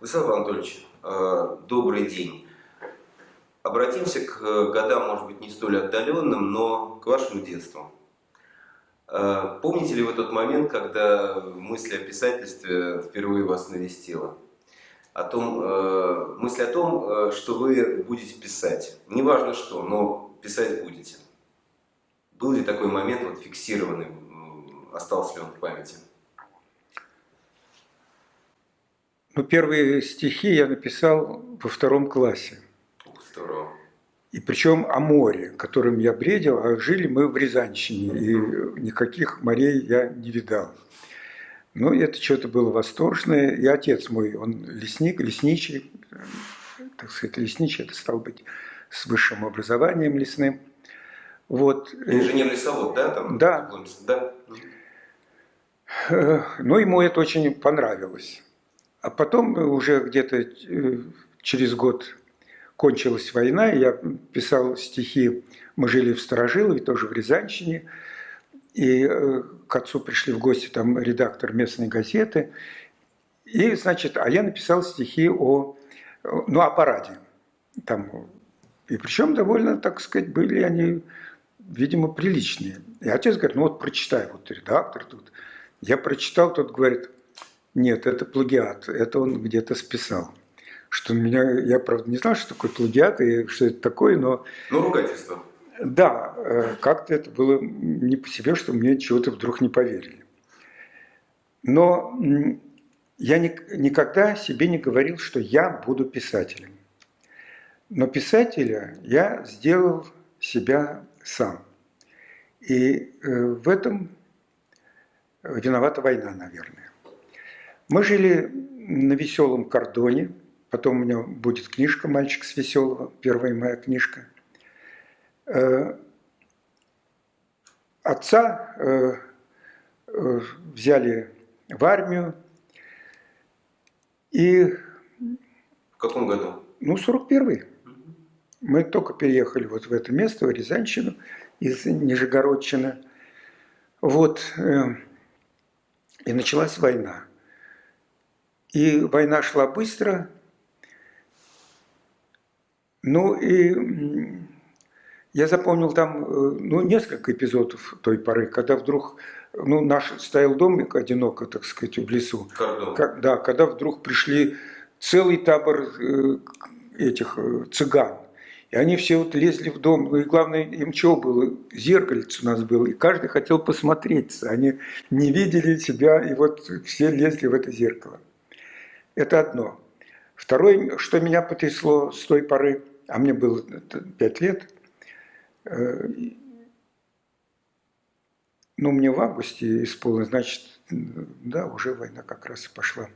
Владислав Анатольевич, э, добрый день. Обратимся к годам, может быть, не столь отдаленным, но к вашему детству. Э, помните ли вы тот момент, когда мысль о писательстве впервые вас навестила? О том, э, мысль о том, что вы будете писать. Неважно что, но писать будете. Был ли такой момент вот, фиксированный, остался ли он в памяти? Ну, первые стихи я написал во втором классе. Здорово. И причем о море, которым я бредил, а жили мы в Рязанщине, и никаких морей я не видал. Ну, это что-то было восторженное. И отец мой, он лесник, лесничий, так сказать, лесничий, это стал быть с высшим образованием лесным. Вот. Инженер-лесовод, да? Там, да. да. Ну, ему это очень понравилось. А потом уже где-то э, через год кончилась война, я писал стихи, мы жили в Старожилове, тоже в Рязанщине, и э, к отцу пришли в гости там редактор местной газеты, и, значит, а я написал стихи о, ну, о параде. Там, и причем довольно, так сказать, были они, видимо, приличные. И отец говорит, ну вот прочитай, вот редактор тут. Я прочитал, тот говорит, нет, это плагиат, это он где-то списал. Что меня, я правда не знал, что такое плагиат и что это такое, но... Ну, ругательство. Да, э, как-то это было не по себе, что мне чего-то вдруг не поверили. Но я никогда себе не говорил, что я буду писателем. Но писателя я сделал себя сам. И э, в этом виновата война, наверное. Мы жили на веселом кордоне, потом у меня будет книжка «Мальчик с веселого», первая моя книжка. Э, отца э, э, взяли в армию, и... В каком году? Ну, 41-й. Мы только переехали вот в это место, в Рязанщину, из Нижегородчины. Вот, и началась война. И война шла быстро. Ну и я запомнил там э, ну, несколько эпизодов той поры, когда вдруг ну, наш стоял домик одиноко, так сказать, в лесу. Как, да, когда вдруг пришли целый табор э, этих э, цыган. И они все вот лезли в дом. Ну и главное, им чего было? Зеркальце у нас было. И каждый хотел посмотреться. Они не видели себя, и вот все лезли в это зеркало. Это одно. Второе, что меня потрясло с той поры, а мне было пять лет, э, ну, мне в августе исполнилось, значит, да, уже война как раз и пошла.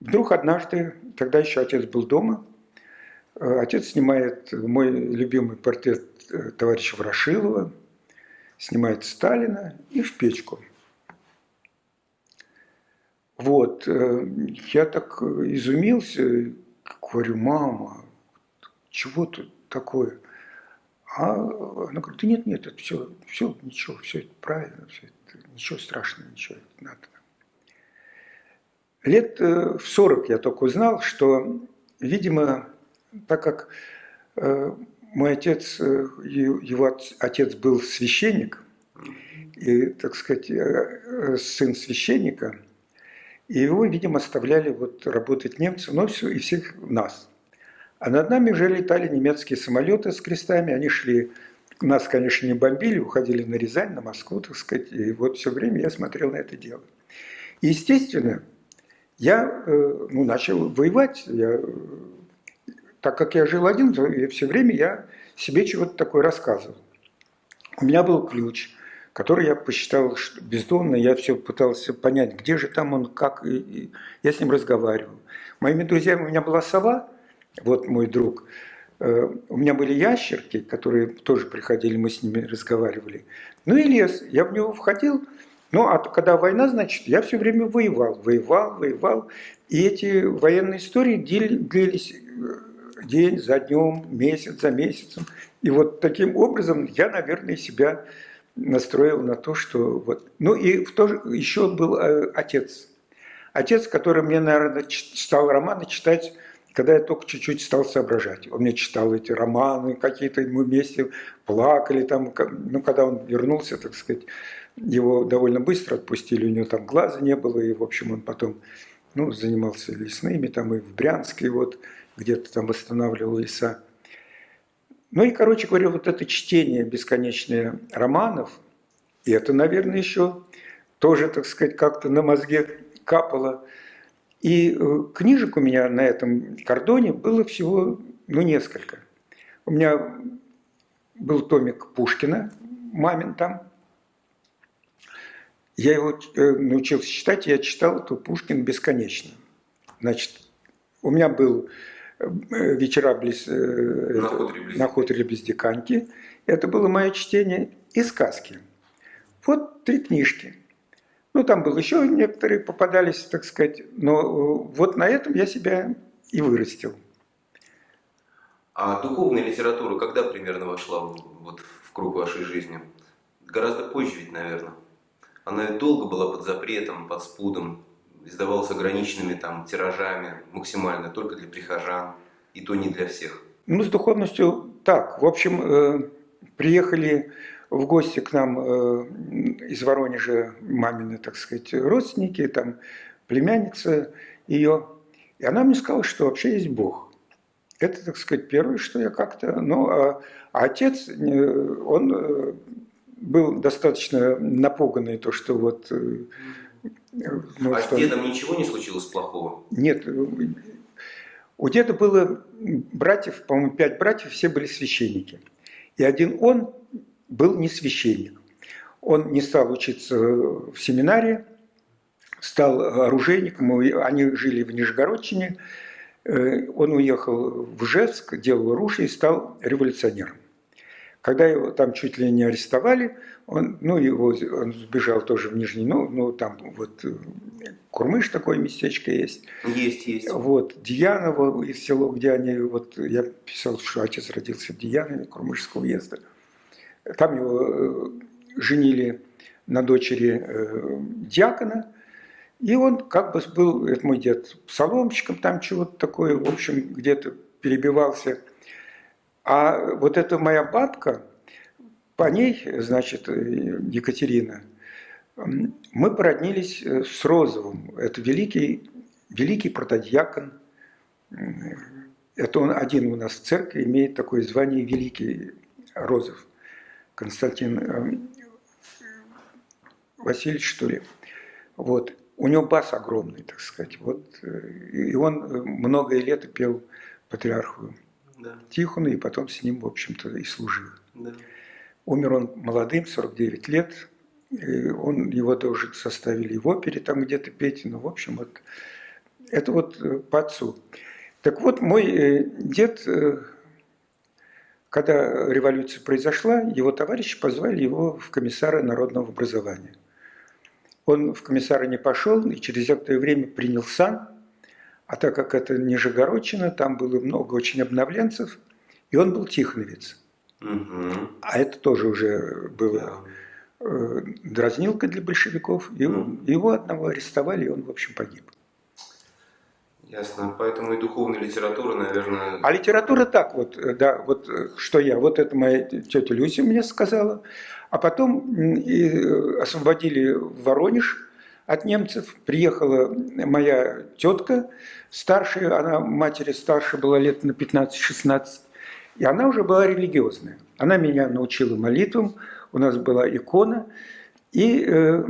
Вдруг однажды, тогда еще отец был дома, э, отец снимает мой любимый портрет э, товарища Ворошилова, снимает Сталина и в печку – вот, э, я так изумился, говорю, мама, чего тут такое? А она говорит, да нет, нет, это все, все, ничего, все это правильно, все это, ничего страшного, ничего, это надо. Лет э, в 40 я только узнал, что, видимо, так как э, мой отец, его отец был священник, и, так сказать, сын священника – и его, видимо, оставляли вот работать немцы, но все, и всех нас. А над нами уже летали немецкие самолеты с крестами, они шли нас, конечно, не бомбили, уходили на Рязань, на Москву, так сказать, и вот все время я смотрел на это дело. И, естественно, я э, ну, начал воевать. Я, так как я жил один, то все время я себе чего-то такое рассказывал. У меня был ключ, который я посчитал что бездомно, я все пытался понять, где же там он, как, и, и я с ним разговаривал. Моими друзьями у меня была сова, вот мой друг, э, у меня были ящерки, которые тоже приходили, мы с ними разговаривали. Ну и лес, я в него входил, ну, а когда война, значит, я все время воевал, воевал, воевал. И эти военные истории длились э, день за днем, месяц за месяцем. И вот таким образом я, наверное, себя настроил на то, что вот... Ну и в то же еще был э, отец. Отец, который мне, наверное, стал романы читать, когда я только чуть-чуть стал соображать. Он мне читал эти романы, какие-то мы вместе плакали там. Ну, когда он вернулся, так сказать, его довольно быстро отпустили, у него там глаза не было, и, в общем, он потом ну, занимался лесными, там и в Брянске вот, где-то там восстанавливал леса. Ну и, короче говоря, вот это чтение бесконечное романов, и это, наверное, еще тоже, так сказать, как-то на мозге капало. И э, книжек у меня на этом кордоне было всего, ну, несколько. У меня был томик Пушкина, мамин там, я его э, научился читать, я читал эту Пушкин бесконечно. Значит, у меня был вечера близ, э, на, хуторе близ... на хуторе близ Диканьки. Это было мое чтение и сказки. Вот три книжки. Ну, там было еще некоторые попадались, так сказать. Но вот на этом я себя и вырастил. А духовная литература когда примерно вошла вот, в круг вашей жизни? Гораздо позже ведь, наверное. Она долго была под запретом, под спудом, издавалась ограниченными там тиражами, максимально, только для прихожан, и то не для всех. Ну, с духовностью так. В общем, э, приехали в гости к нам э, из Воронежа мамины, так сказать, родственники, там племянница ее. И она мне сказала, что вообще есть Бог. Это, так сказать, первое, что я как-то... Ну, а, а отец, э, он э, был достаточно напуганный, то, что вот... Э, ну, а что... с дедом ничего не случилось плохого? Нет. У деда было братьев, по-моему, пять братьев, все были священники. И один он был не священник. Он не стал учиться в семинарии, стал оружейником, они жили в Нижегородчине. Э, он уехал в Ижевск, делал оружие и стал революционером. Когда его там чуть ли не арестовали, он, ну, его, он сбежал тоже в Нижний, ну, ну, там вот э, Курмыш такое местечко есть. Есть, есть. Вот, Дьяново из село, где они, вот я писал, что отец родился в Дьянове, Курмышского уезда. Там его э, женили на дочери э, дьякона, и он как бы был, это мой дед, псаломщиком там чего-то такое, в общем, где-то перебивался – а вот эта моя бабка, по ней, значит, Екатерина, мы породнились э, с Розовым. Это великий, великий протодьякон. Это он один у нас в церкви имеет такое звание Великий Розов. Константин э, Васильевич, что ли. Вот. У него бас огромный, так сказать. Вот. Э, и он многое лето пел патриарху да. Тихону, и потом с ним, в общем-то, и служил. Да. Умер он молодым, 49 лет. Он, его тоже составили в опере, там где-то петь. Ну, в общем, вот это вот э, по отцу. Так вот, мой э, дед, э, когда революция произошла, его товарищи позвали его в комиссара народного образования. Он в комиссара не пошел и через некоторое время принял сан а так как это Нижегородчина, там было много очень обновленцев, и он был тихоновец. Угу. А это тоже уже было э, дразнилка для большевиков. Угу. Его одного арестовали, и он, в общем, погиб. Ясно. Поэтому и духовная литература, наверное... А литература так вот, э, да, вот э, что я, вот это моя тетя Люся мне сказала. А потом и освободили Воронеж, от немцев. Приехала моя тетка старшая, она матери старше была лет на 15-16, и она уже была религиозная. Она меня научила молитвам, у нас была икона, и э,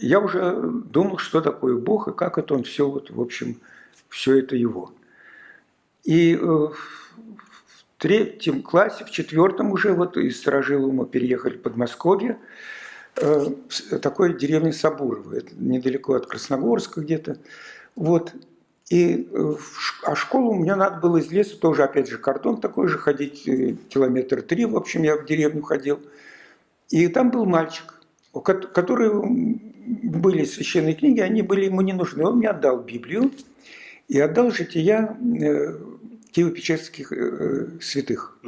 я уже думал, что такое Бог и как это он все, вот, в общем, все это его. И э, в третьем классе, в четвертом уже вот из Сторожилова мы переехали в Подмосковье, э, такой деревне Сабурово, это недалеко от Красногорска где-то. Вот. И, э, а школу мне надо было из леса, тоже, опять же, кордон такой же, ходить э, километр три, в общем, я в деревню ходил. И там был мальчик, который были священные книги, они были ему не нужны. Он мне отдал Библию и отдал жития э, Киево-Печерских святых.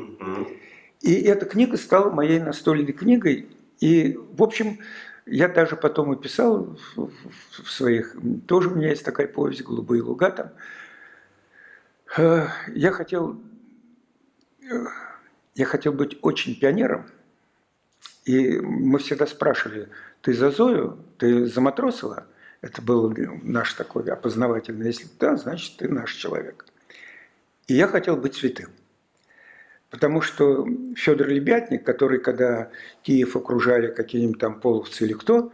И эта книга стала моей настольной книгой. И, в общем, я даже потом и писал в своих, тоже у меня есть такая повесть «Голубые луга» там. Э, я хотел, э, я хотел быть очень пионером, и мы всегда спрашивали, ты за Зою, ты за Матросова? Это был наш такой опознавательный. Если да, значит, ты наш человек. И я хотел быть святым. Потому что Федор Лебятник, который, когда Киев окружали какие-нибудь там половцы или кто,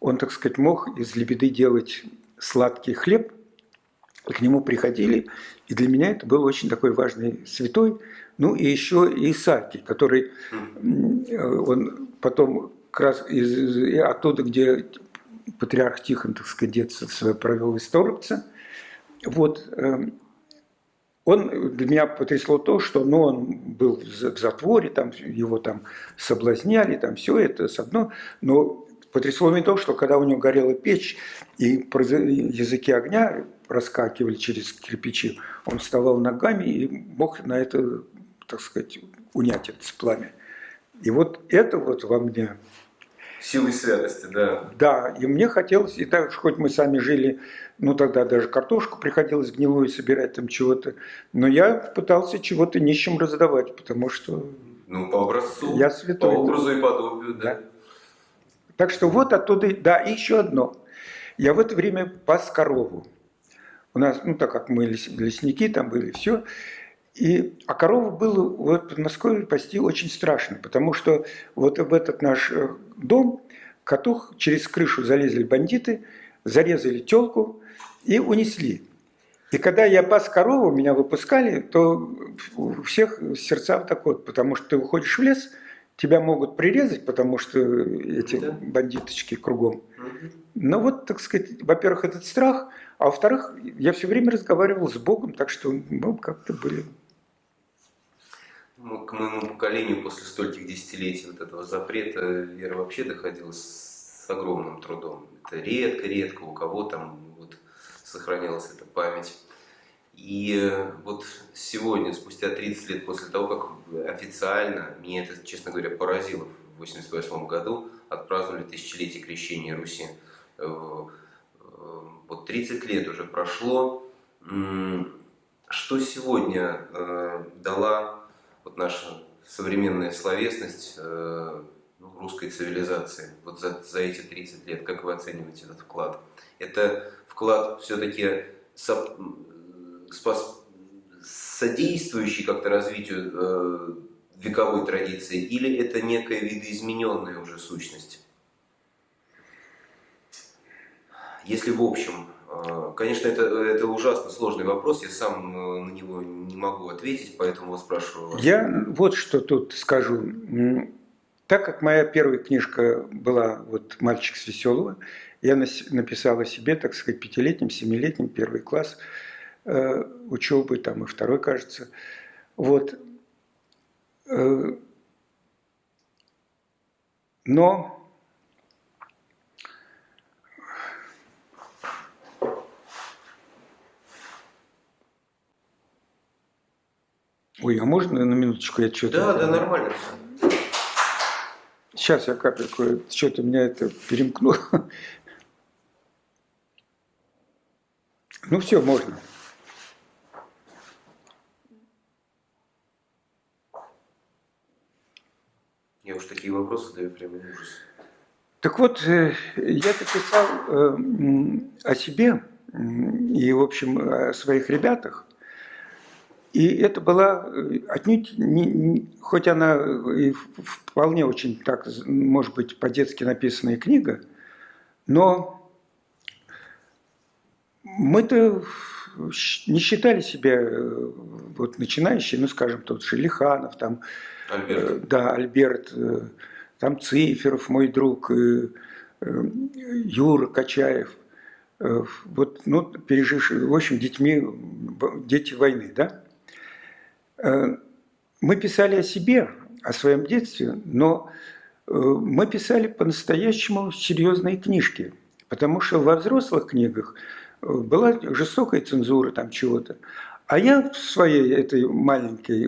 он, так сказать, мог из лебеды делать сладкий хлеб, и к нему приходили, и для меня это был очень такой важный святой. Ну и еще Исаакий, который он потом как раз из, оттуда, где патриарх Тихон, так сказать, детство свое провел из Торопца, вот, эм, он для меня потрясло то, что ну, он был в затворе, там, его там соблазняли, там все это с одно, но потрясло меня то, что когда у него горела печь, и языки огня проскакивали через кирпичи, он вставал ногами и мог на это, так сказать, унять это пламя. И вот это вот во мне Силы святости, да. Да, и мне хотелось, и так хоть мы сами жили, ну тогда даже картошку приходилось гнилую собирать там чего-то, но я пытался чего-то нищим раздавать, потому что... Ну, по образцу, я святой, по образу да. и подобию, да. да. Так что вот оттуда, да, и еще одно. Я в это время пас корову. У нас, ну так как мы лесники там были, все. И, а корову было вот в Подмосковье пасти очень страшно, потому что вот в этот наш э, дом коту через крышу залезли бандиты, зарезали телку и унесли. И когда я пас корову, меня выпускали, то у всех сердца вот так вот, потому что ты уходишь в лес, тебя могут прирезать, потому что эти да. бандиточки кругом. Но вот, так сказать, во-первых, этот страх, а во-вторых, я все время разговаривал с Богом, так что мы как-то были к моему поколению после стольких десятилетий вот этого запрета вера вообще доходила с огромным трудом. Это редко-редко у кого там вот сохранялась эта память. И вот сегодня, спустя 30 лет после того, как официально, меня это, честно говоря, поразило в 1988 году, отпраздновали тысячелетие крещения Руси. Э, э, вот 30 лет уже прошло. Что сегодня э, дала вот наша современная словесность э, ну, русской цивилизации вот за, за эти 30 лет, как вы оцениваете этот вклад? Это вклад все-таки со, содействующий как-то развитию э, вековой традиции, или это некая видоизмененная уже сущность? Если в общем конечно, это, это ужасно сложный вопрос, я сам э, на него не могу ответить, поэтому спрашиваю вас. Я вот что тут скажу. Так как моя первая книжка была вот «Мальчик с веселого», я написала себе, так сказать, пятилетним, семилетним, первый класс э, учебы, там и второй, кажется. Вот. Э, но Ой, а можно на минуточку я что-то... Да, да, нормально. Сейчас я капельку, что-то меня это перемкнуло. Ну все, можно. Я уж такие вопросы задаю, прямо ужас. Так вот, э, я написал э, о себе и, в общем, о своих ребятах. И это была э, отнюдь, не, не, хоть она и вполне очень так, может быть, по-детски написанная книга, но мы-то не считали себя э, вот начинающие, ну, скажем, тот же Лиханов, там, Альберт. Э, да, Альберт, там Циферов, мой друг, Юра Качаев, вот, ну, пережившие, в общем, детьми, дети войны, да, Э, мы писали о себе, о своем детстве, но э, мы писали по-настоящему серьезные книжки, потому что во взрослых книгах э, была жестокая цензура там чего-то. А я в своей этой маленькой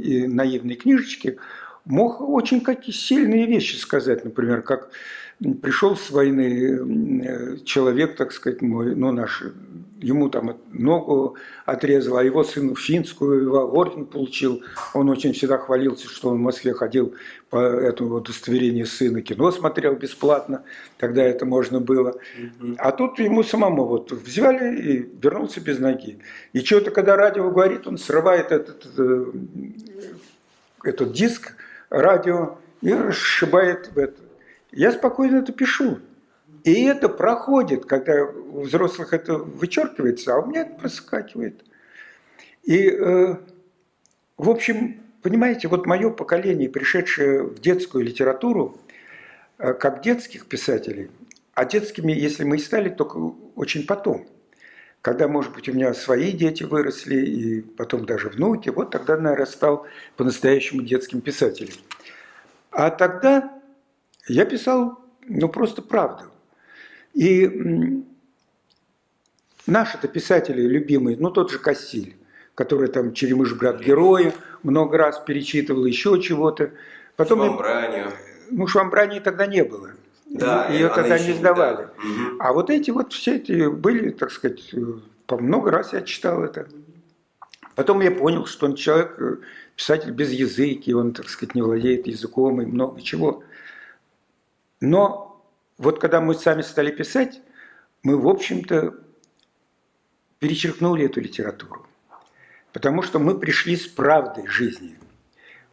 и наивной книжечке мог очень какие сильные вещи сказать, например, как пришел с войны человек, так сказать, мой, ну, наш ему там ногу отрезал, а его сын финскую орден получил. Он очень всегда хвалился, что он в Москве ходил по этому удостоверению сына, кино смотрел бесплатно, тогда это можно было. А тут ему самому вот взяли и вернулся без ноги. И что-то, когда радио говорит, он срывает этот, э, этот диск радио и расшибает это. Я спокойно это пишу. И это проходит, когда у взрослых это вычеркивается, а у меня это проскакивает. И, э, в общем, понимаете, вот мое поколение, пришедшее в детскую литературу, э, как детских писателей, а детскими, если мы и стали, только очень потом. Когда, может быть, у меня свои дети выросли, и потом даже внуки, вот тогда, наверное, стал по-настоящему детским писателем. А тогда я писал, ну, просто правду. И наши-то писатели любимые, ну тот же Кассиль, который там «Черемыш, брат героя» много раз перечитывал, еще чего-то. Потом Швамбранию. Ну, Швамбрании тогда не было. Да, Ее тогда не сдавали. Да. А вот эти вот все эти были, так сказать, по много раз я читал это. Потом я понял, что он человек, э, писатель без языки, он, так сказать, не владеет языком и много чего. Но вот когда мы сами стали писать, мы, в общем-то, перечеркнули эту литературу. Потому что мы пришли с правдой жизни.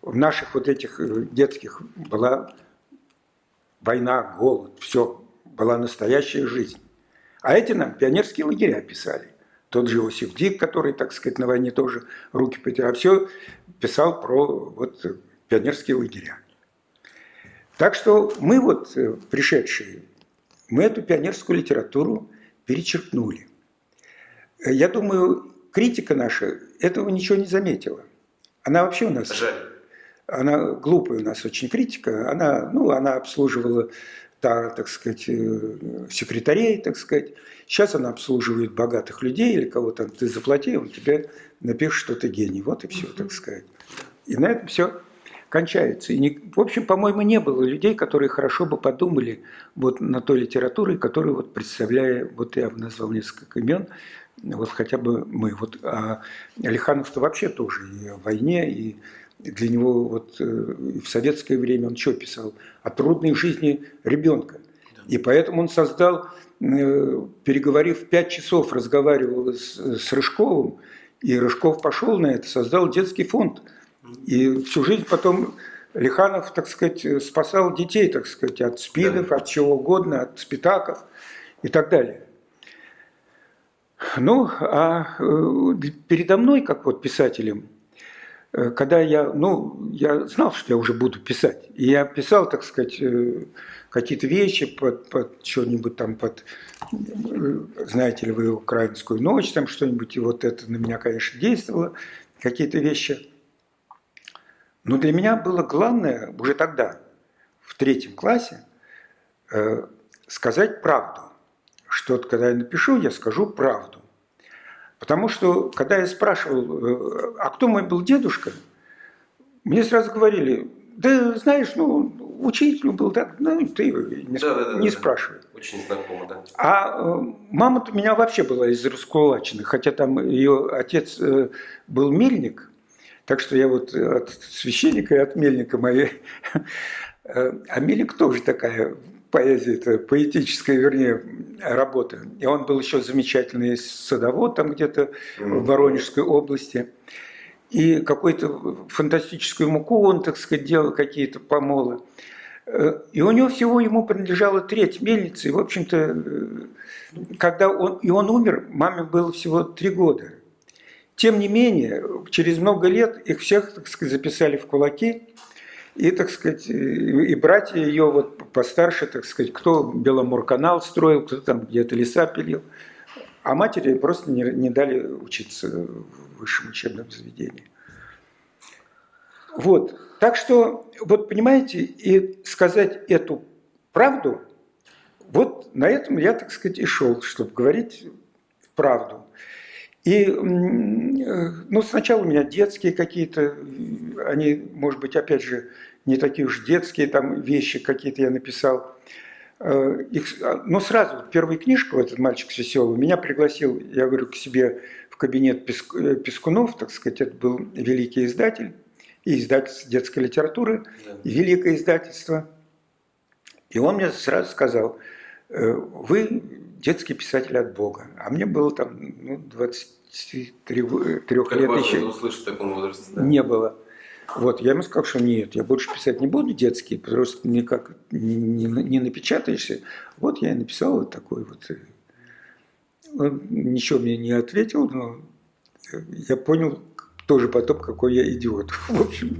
В наших вот этих э, детских была война, голод, все, была настоящая жизнь. А эти нам пионерские лагеря писали. Тот же Иосиф Дик, который, так сказать, на войне тоже руки потерял, а все писал про вот пионерские лагеря. Так что мы вот, э, пришедшие, мы эту пионерскую литературу перечеркнули. Э, я думаю, критика наша этого ничего не заметила. Она вообще у нас... Жаль. Она глупая у нас очень критика. Она, ну, она обслуживала, та, так сказать, э, секретарей, так сказать. Сейчас она обслуживает богатых людей или кого-то. Ты заплати, он тебе напишет, что ты гений. Вот и все, так сказать. И на этом все кончается. И не, в общем, по-моему, не было людей, которые хорошо бы подумали вот на той литературе, которую вот представляя, вот я назвал несколько имен, вот хотя бы мы. Вот, а Алиханов-то вообще тоже и о войне, и для него вот э, в советское время он что писал? О трудной жизни ребенка. И поэтому он создал, э, переговорив пять часов, разговаривал с, с Рыжковым, и Рыжков пошел на это, создал детский фонд – и всю жизнь потом Лиханов, так сказать, спасал детей, так сказать, от спидов, да. от чего угодно, от спитаков и так далее. Ну, а э, передо мной, как вот писателем, э, когда я, ну, я знал, что я уже буду писать, и я писал, так сказать, э, какие-то вещи под, под что-нибудь там, под, знаете ли вы, украинскую ночь, там что-нибудь, и вот это на меня, конечно, действовало, какие-то вещи – но для меня было главное уже тогда, в третьем классе, э, сказать правду. Что когда я напишу, я скажу правду. Потому что, когда я спрашивал, э, а кто мой был дедушка, мне сразу говорили, да знаешь, ну, учитель был так, ну, ты не, да, да, да, не да, спрашивай. Очень знакомо, да. А э, мама-то у меня вообще была из Раскулачины, хотя там ее отец был мельник, так что я вот от священника и от мельника моей... Э, а мельник тоже такая поэзия, это поэтическая, вернее, работа. И он был еще замечательный садовод там где-то в Воронежской области. И какую-то фантастическую муку он, так сказать, делал, какие-то помолы. Э, и у него всего ему принадлежала треть мельницы. И, в общем-то, э, когда он, и он умер, маме было всего три года. Тем не менее, через много лет их всех, так сказать, записали в кулаки. И, так сказать, и братья ее вот постарше, так сказать, кто Беломорканал строил, кто там где-то леса пилил. А матери просто не, не дали учиться в высшем учебном заведении. Вот. Так что, вот понимаете, и сказать эту правду, вот на этом я, так сказать, и шел, чтобы говорить правду. И ну, сначала у меня детские какие-то, они, может быть, опять же, не такие уж детские там вещи какие-то я написал. Э, их, но сразу, первая книжка, этот мальчик с веселый, меня пригласил, я говорю, к себе в кабинет э, Пескунов, так сказать, это был великий издатель и издательство детской литературы, да. великое издательство. И он мне сразу сказал, «Э, вы детский писатель от Бога. А мне было там ну, 23 как лет еще. услышать в таком возрасте? Да? Не было. Вот, я ему сказал, что нет, я больше писать не буду детские, потому что никак не, не, не напечатаешься. Вот я и написал вот такой вот. Он ничего мне не ответил, но я понял тоже потом, какой я идиот. В общем,